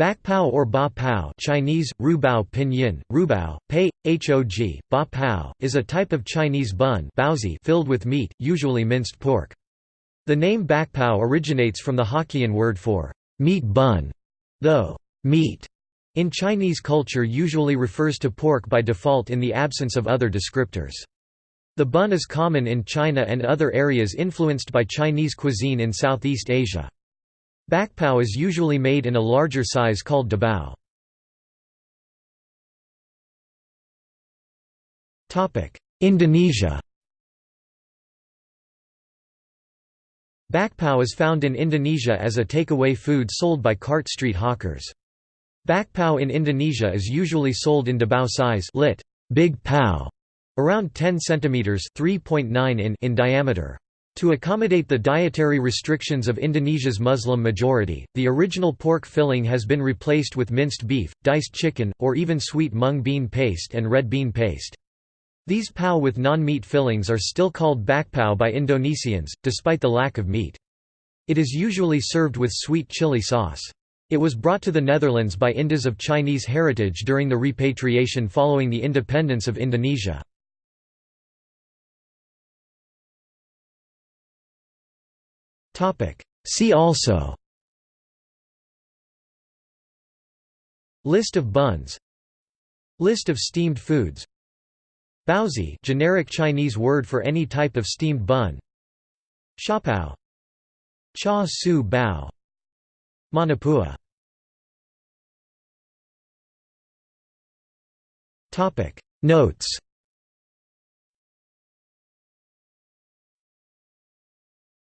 Bakpao or ba pao Chinese, rubao pinyin, rubao, pei, hog, ba pao, is a type of Chinese bun filled with meat, usually minced pork. The name bakpao originates from the Hokkien word for meat bun, though meat in Chinese culture usually refers to pork by default in the absence of other descriptors. The bun is common in China and other areas influenced by Chinese cuisine in Southeast Asia. Bakpao is usually made in a larger size called dabao. Indonesia Bakpao is found in Indonesia as a takeaway food sold by cart street hawkers. Bakpao in Indonesia is usually sold in dabao size lit. Big pao, around 10 cm 3.9 in, in diameter. To accommodate the dietary restrictions of Indonesia's Muslim majority, the original pork filling has been replaced with minced beef, diced chicken, or even sweet mung bean paste and red bean paste. These pao with non-meat fillings are still called bakpao by Indonesians, despite the lack of meat. It is usually served with sweet chili sauce. It was brought to the Netherlands by Indos of Chinese heritage during the repatriation following the independence of Indonesia. See also. List of buns. List of steamed foods. Baozi generic Chinese word for any type of steamed bun. Siopao Char siu bao. Manapua Notes